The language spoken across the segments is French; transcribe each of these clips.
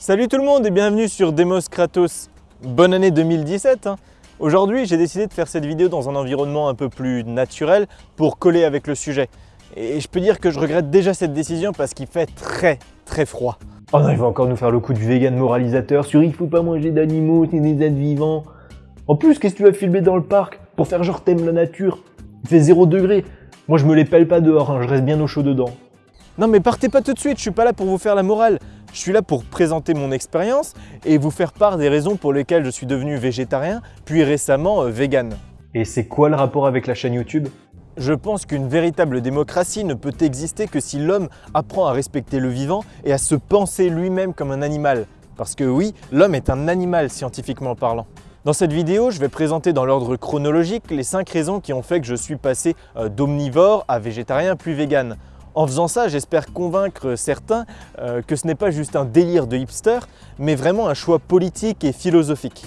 Salut tout le monde et bienvenue sur Demos Kratos. Bonne année 2017 hein. Aujourd'hui j'ai décidé de faire cette vidéo dans un environnement un peu plus naturel pour coller avec le sujet. Et je peux dire que je regrette déjà cette décision parce qu'il fait très très froid. Oh non, il va encore nous faire le coup du vegan moralisateur sur il faut pas manger d'animaux, c'est des êtres vivants. En plus, qu'est-ce que tu vas filmer dans le parc pour faire genre t'aimes la nature? Il fait 0 degré. Moi je me les pèle pas dehors, hein, je reste bien au chaud dedans. Non mais partez pas tout de suite, je suis pas là pour vous faire la morale. Je suis là pour présenter mon expérience et vous faire part des raisons pour lesquelles je suis devenu végétarien, puis récemment euh, vegan. Et c'est quoi le rapport avec la chaîne YouTube? Je pense qu'une véritable démocratie ne peut exister que si l'homme apprend à respecter le vivant et à se penser lui-même comme un animal. Parce que oui, l'homme est un animal scientifiquement parlant. Dans cette vidéo, je vais présenter dans l'ordre chronologique les 5 raisons qui ont fait que je suis passé euh, d'omnivore à végétarien puis vegan. En faisant ça, j'espère convaincre certains euh, que ce n'est pas juste un délire de hipster, mais vraiment un choix politique et philosophique.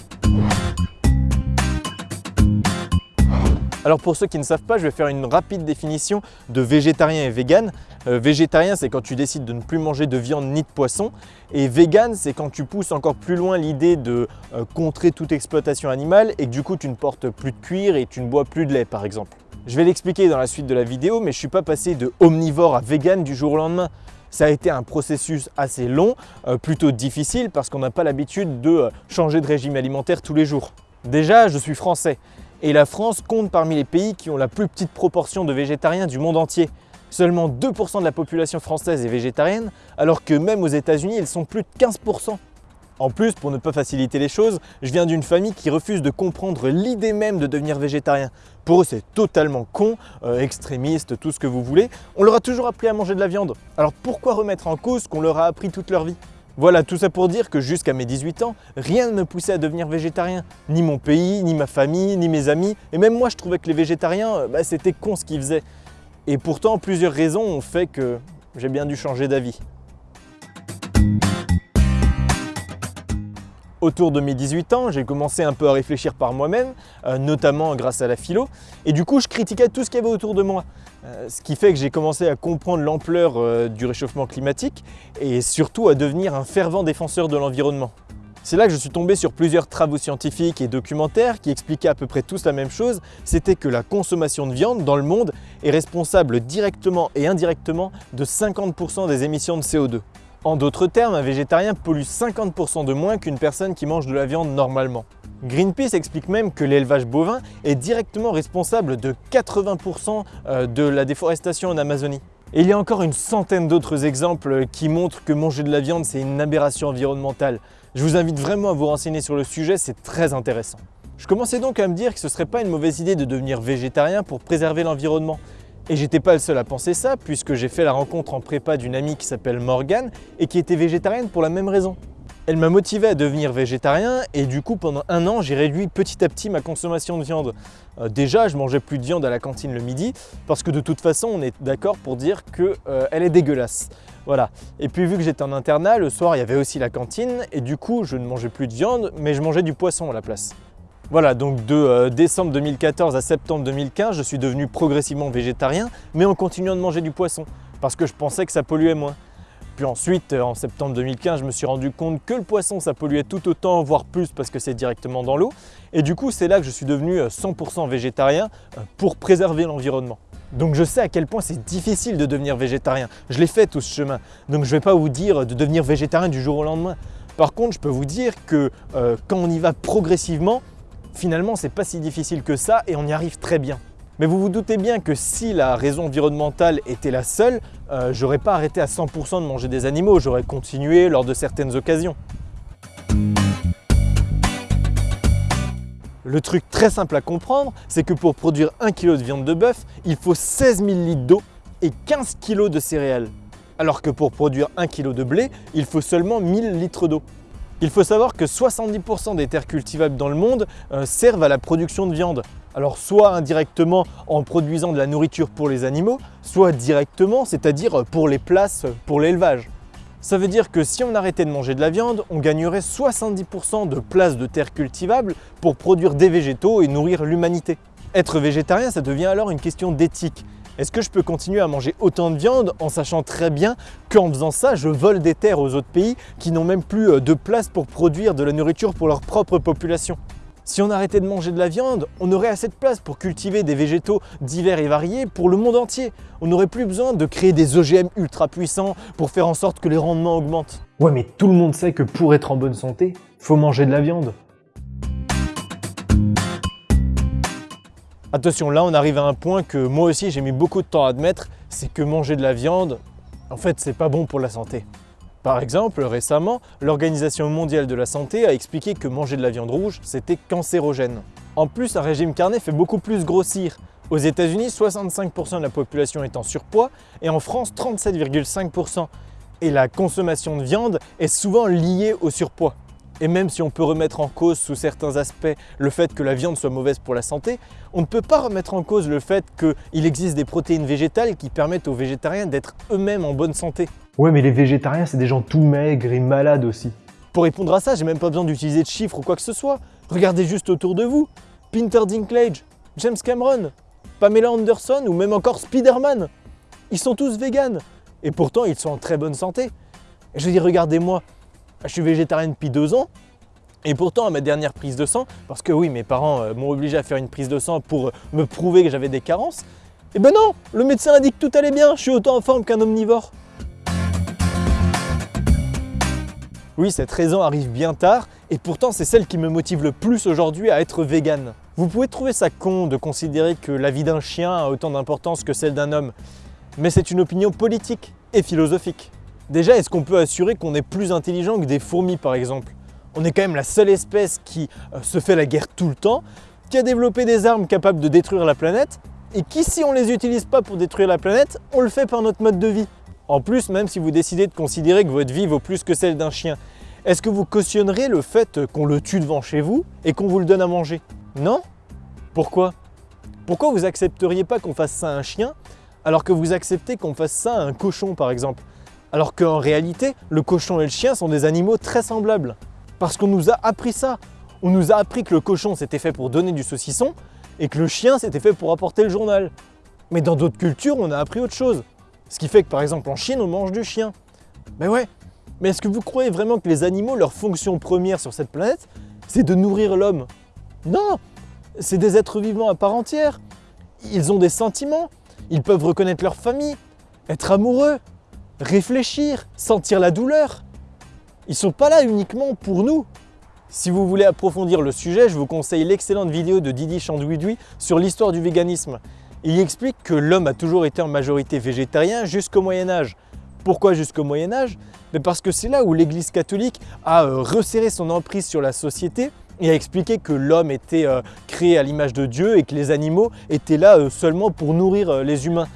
Alors pour ceux qui ne savent pas, je vais faire une rapide définition de végétarien et vegan. Euh, végétarien, c'est quand tu décides de ne plus manger de viande ni de poisson. Et vegan, c'est quand tu pousses encore plus loin l'idée de euh, contrer toute exploitation animale et que du coup tu ne portes plus de cuir et tu ne bois plus de lait par exemple. Je vais l'expliquer dans la suite de la vidéo, mais je ne suis pas passé de omnivore à vegan du jour au lendemain. Ça a été un processus assez long, euh, plutôt difficile parce qu'on n'a pas l'habitude de euh, changer de régime alimentaire tous les jours. Déjà, je suis français et la France compte parmi les pays qui ont la plus petite proportion de végétariens du monde entier. Seulement 2% de la population française est végétarienne, alors que même aux États-Unis, ils sont plus de 15%. En plus, pour ne pas faciliter les choses, je viens d'une famille qui refuse de comprendre l'idée même de devenir végétarien. Pour eux, c'est totalement con, euh, extrémiste, tout ce que vous voulez. On leur a toujours appris à manger de la viande. Alors pourquoi remettre en cause ce qu'on leur a appris toute leur vie? Voilà, tout ça pour dire que jusqu'à mes 18 ans, rien ne me poussait à devenir végétarien. Ni mon pays, ni ma famille, ni mes amis. Et même moi, je trouvais que les végétariens, euh, bah, c'était con ce qu'ils faisaient. Et pourtant, plusieurs raisons ont fait que j'ai bien dû changer d'avis. Autour de mes 18 ans, j'ai commencé un peu à réfléchir par moi-même, euh, notamment grâce à la philo, et du coup je critiquais tout ce qu'il y avait autour de moi. Euh, ce qui fait que j'ai commencé à comprendre l'ampleur euh, du réchauffement climatique et surtout à devenir un fervent défenseur de l'environnement. C'est là que je suis tombé sur plusieurs travaux scientifiques et documentaires qui expliquaient à peu près tous la même chose, c'était que la consommation de viande dans le monde est responsable directement et indirectement de 50% des émissions de CO2. En d'autres termes, un végétarien pollue 50% de moins qu'une personne qui mange de la viande normalement. Greenpeace explique même que l'élevage bovin est directement responsable de 80% euh, de la déforestation en Amazonie. Et il y a encore une centaine d'autres exemples qui montrent que manger de la viande c'est une aberration environnementale. Je vous invite vraiment à vous renseigner sur le sujet, c'est très intéressant. Je commençais donc à me dire que ce serait pas une mauvaise idée de devenir végétarien pour préserver l'environnement. Et j'étais pas le seul à penser ça, puisque j'ai fait la rencontre en prépa d'une amie qui s'appelle Morgane et qui était végétarienne pour la même raison. Elle m'a motivé à devenir végétarien et du coup pendant un an j'ai réduit petit à petit ma consommation de viande. Euh, déjà je mangeais plus de viande à la cantine le midi parce que de toute façon on est d'accord pour dire qu'elle euh, est dégueulasse. Voilà. Et puis vu que j'étais en internat, le soir il y avait aussi la cantine et du coup je ne mangeais plus de viande mais je mangeais du poisson à la place. Voilà, donc de euh, décembre 2014 à septembre 2015, je suis devenu progressivement végétarien, mais en continuant de manger du poisson, parce que je pensais que ça polluait moins. Puis ensuite, euh, en septembre 2015, je me suis rendu compte que le poisson, ça polluait tout autant, voire plus, parce que c'est directement dans l'eau. Et du coup, c'est là que je suis devenu 100% euh, végétarien pour préserver l'environnement. Donc je sais à quel point c'est difficile de devenir végétarien. Je l'ai fait tout ce chemin. Donc je ne vais pas vous dire de devenir végétarien du jour au lendemain. Par contre, je peux vous dire que quand on y va progressivement, Finalement, c'est pas si difficile que ça et on y arrive très bien. Mais vous vous doutez bien que si la raison environnementale était la seule, euh, j'aurais pas arrêté à 100% de manger des animaux, j'aurais continué lors de certaines occasions. Le truc très simple à comprendre, c'est que pour produire 1 kg de viande de bœuf, il faut 16 000 litres d'eau et 15 kg de céréales. Alors que pour produire 1 kg de blé, il faut seulement 1000 litres d'eau. Il faut savoir que 70% des terres cultivables dans le monde euh, servent à la production de viande. Alors soit indirectement en produisant de la nourriture pour les animaux, soit directement, c'est-à-dire pour les places pour l'élevage. Ça veut dire que si on arrêtait de manger de la viande, on gagnerait 70% de places de terres cultivables pour produire des végétaux et nourrir l'humanité. Être végétarien, ça devient alors une question d'éthique. Est-ce que je peux continuer à manger autant de viande en sachant très bien qu'en faisant ça, je vole des terres aux autres pays qui n'ont même plus euh, de place pour produire de la nourriture pour leur propre population? Si on arrêtait de manger de la viande, on aurait assez de place pour cultiver des végétaux divers et variés pour le monde entier. On n'aurait plus besoin de créer des OGM ultra puissants pour faire en sorte que les rendements augmentent. Ouais, mais tout le monde sait que pour être en bonne santé, faut manger de la viande. Attention, là on arrive à un point que moi aussi j'ai mis beaucoup de temps à admettre, c'est que manger de la viande, en fait c'est pas bon pour la santé. Par exemple, récemment, l'Organisation mondiale de la santé a expliqué que manger de la viande rouge, c'était cancérogène. En plus, un régime carné fait beaucoup plus grossir. Aux États-Unis, 65% de la population est en surpoids et en France, 37,5%. Et la consommation de viande est souvent liée au surpoids. Et même si on peut remettre en cause sous certains aspects le fait que la viande soit mauvaise pour la santé, on ne peut pas remettre en cause le fait qu'il existe des protéines végétales qui permettent aux végétariens d'être eux-mêmes en bonne santé. Ouais, mais les végétariens, c'est des gens tout maigres et malades aussi. Pour répondre à ça, j'ai même pas besoin d'utiliser de chiffres ou quoi que ce soit. Regardez juste autour de vous. Peter Dinklage, James Cameron, Pamela Anderson ou même encore Spider-Man. Ils sont tous véganes. Et pourtant, ils sont en très bonne santé. Et je veux dire, regardez-moi. Je suis végétarien depuis deux ans. Et pourtant, à ma dernière prise de sang, parce que oui, mes parents euh, m'ont obligé à faire une prise de sang pour euh, me prouver que j'avais des carences, eh ben non, le médecin a dit que tout allait bien, je suis autant en forme qu'un omnivore. Oui, cette raison arrive bien tard, et pourtant c'est celle qui me motive le plus aujourd'hui à être vegan. Vous pouvez trouver ça con de considérer que la vie d'un chien a autant d'importance que celle d'un homme, mais c'est une opinion politique et philosophique. Déjà, est-ce qu'on peut assurer qu'on est plus intelligent que des fourmis par exemple? On est quand même la seule espèce qui euh, se fait la guerre tout le temps, qui a développé des armes capables de détruire la planète, et qui si on ne les utilise pas pour détruire la planète, on le fait par notre mode de vie. En plus, même si vous décidez de considérer que votre vie vaut plus que celle d'un chien, est-ce que vous cautionnerez le fait qu'on le tue devant chez vous et qu'on vous le donne à manger? Non? Pourquoi? Pourquoi vous accepteriez pas qu'on fasse ça à un chien alors que vous acceptez qu'on fasse ça à un cochon par exemple? Alors qu'en réalité, le cochon et le chien sont des animaux très semblables. Parce qu'on nous a appris ça. On nous a appris que le cochon c'était fait pour donner du saucisson et que le chien c'était fait pour apporter le journal. Mais dans d'autres cultures, on a appris autre chose. Ce qui fait que par exemple en Chine, on mange du chien. Mais ouais, mais est-ce que vous croyez vraiment que les animaux, leur fonction première sur cette planète, c'est de nourrir l'homme? Non C'est des êtres vivants à part entière. Ils ont des sentiments, ils peuvent reconnaître leur famille, être amoureux, réfléchir, sentir la douleur. Ils sont pas là uniquement pour nous. Si vous voulez approfondir le sujet, je vous conseille l'excellente vidéo de Didi Chandouidoui sur l'histoire du véganisme. Il explique que l'homme a toujours été en majorité végétarien jusqu'au Moyen-Âge. Pourquoi jusqu'au Moyen-Âge Parce que c'est là où l'Église catholique a euh, resserré son emprise sur la société et a expliqué que l'homme était euh, créé à l'image de Dieu et que les animaux étaient là euh, seulement pour nourrir les humains.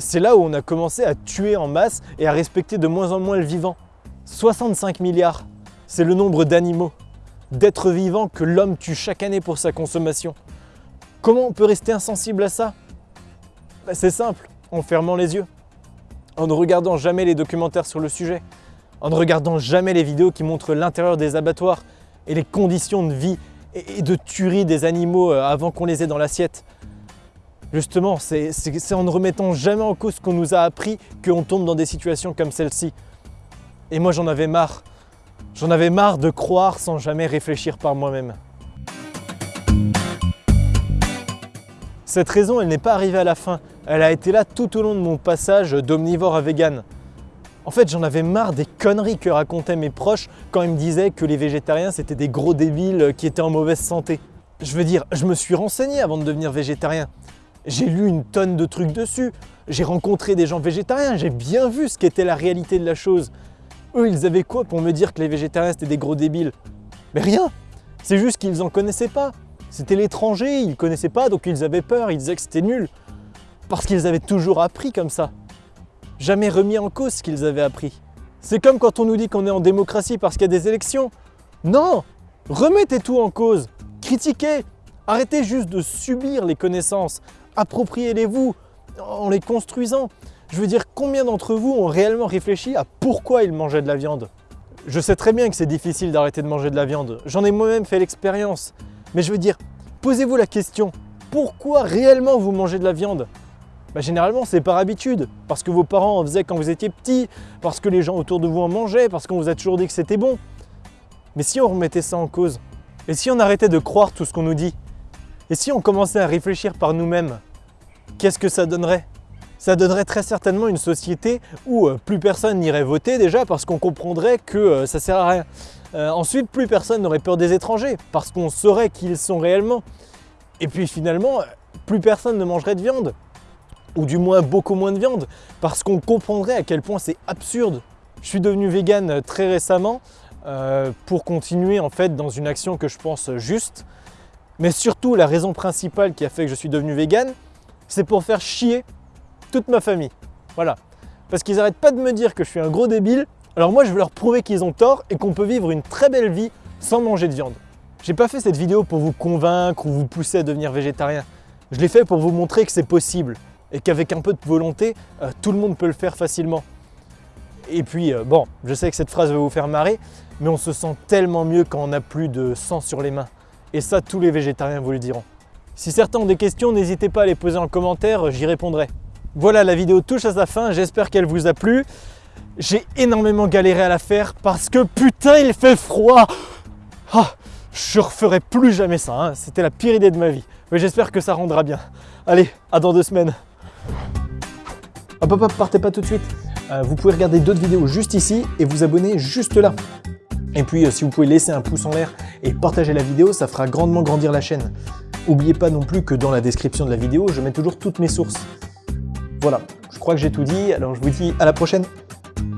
C'est là où on a commencé à tuer en masse et à respecter de moins en moins le vivant. 65 milliards, c'est le nombre d'animaux, d'êtres vivants que l'homme tue chaque année pour sa consommation. Comment on peut rester insensible à ça? Bah, c'est simple, en fermant les yeux, en ne regardant jamais les documentaires sur le sujet, en ne regardant jamais les vidéos qui montrent l'intérieur des abattoirs et les conditions de vie et de tuerie des animaux euh, avant qu'on les ait dans l'assiette. Justement, c'est en ne remettant jamais en cause ce qu'on nous a appris qu'on tombe dans des situations comme celle-ci. Et moi j'en avais marre. J'en avais marre de croire sans jamais réfléchir par moi-même. Cette raison, elle n'est pas arrivée à la fin. Elle a été là tout au long de mon passage d'omnivore à vegan. En fait, j'en avais marre des conneries que racontaient mes proches quand ils me disaient que les végétariens c'était des gros débiles qui étaient en mauvaise santé. Je veux dire, je me suis renseigné avant de devenir végétarien. J'ai lu une tonne de trucs dessus. J'ai rencontré des gens végétariens, j'ai bien vu ce qu'était la réalité de la chose. Eux, ils avaient quoi pour me dire que les végétariens c'était des gros débiles? Mais rien C'est juste qu'ils en connaissaient pas. C'était l'étranger, ils connaissaient pas, donc ils avaient peur, ils disaient que c'était nul. Parce qu'ils avaient toujours appris comme ça. Jamais remis en cause ce qu'ils avaient appris. C'est comme quand on nous dit qu'on est en démocratie parce qu'il y a des élections. Non Remettez tout en cause. Critiquez. Arrêtez juste de subir les connaissances. Appropriez-les-vous en les construisant. Je veux dire, combien d'entre vous ont réellement réfléchi à pourquoi ils mangeaient de la viande? Je sais très bien que c'est difficile d'arrêter de manger de la viande. J'en ai moi-même fait l'expérience. Mais je veux dire, posez-vous la question, pourquoi réellement vous mangez de la viande? Bah, Généralement, c'est par habitude, parce que vos parents en faisaient quand vous étiez petit, parce que les gens autour de vous en mangeaient, parce qu'on vous a toujours dit que c'était bon. Mais si on remettait ça en cause, et si on arrêtait de croire tout ce qu'on nous dit, et si on commençait à réfléchir par nous-mêmes, qu'est-ce que ça donnerait? Ça donnerait très certainement une société où euh, plus personne n'irait voter déjà parce qu'on comprendrait que euh, ça sert à rien. Euh, ensuite, plus personne n'aurait peur des étrangers parce qu'on saurait qui ils sont réellement. Et puis finalement, plus personne ne mangerait de viande ou du moins beaucoup moins de viande, parce qu'on comprendrait à quel point c'est absurde. Je suis devenu vegan très récemment pour continuer en fait dans une action que je pense juste, mais surtout la raison principale qui a fait que je suis devenu vegan, c'est pour faire chier toute ma famille. Voilà. Parce qu'ils n'arrêtent pas de me dire que je suis un gros débile, alors moi je veux leur prouver qu'ils ont tort et qu'on peut vivre une très belle vie sans manger de viande. J'ai pas fait cette vidéo pour vous convaincre ou vous pousser à devenir végétarien. Je l'ai fait pour vous montrer que c'est possible et qu'avec un peu de volonté, euh, tout le monde peut le faire facilement. Et puis, euh, bon, je sais que cette phrase va vous faire marrer, mais on se sent tellement mieux quand on n'a plus de sang sur les mains. Et ça, tous les végétariens vous le diront. Si certains ont des questions, n'hésitez pas à les poser en commentaire, j'y répondrai. Voilà, la vidéo touche à sa fin, j'espère qu'elle vous a plu. J'ai énormément galéré à la faire parce que putain, il fait froid ah, Je referai plus jamais ça, hein. c'était la pire idée de ma vie. Mais j'espère que ça rendra bien. Allez, à dans deux semaines Hop hop hop, partez pas tout de suite. Euh, vous pouvez regarder d'autres vidéos juste ici et vous abonner juste là. Et puis euh, si vous pouvez laisser un pouce en l'air et partager la vidéo, ça fera grandement grandir la chaîne. N'oubliez pas non plus que dans la description de la vidéo, je mets toujours toutes mes sources. Voilà, je crois que j'ai tout dit, alors je vous dis à la prochaine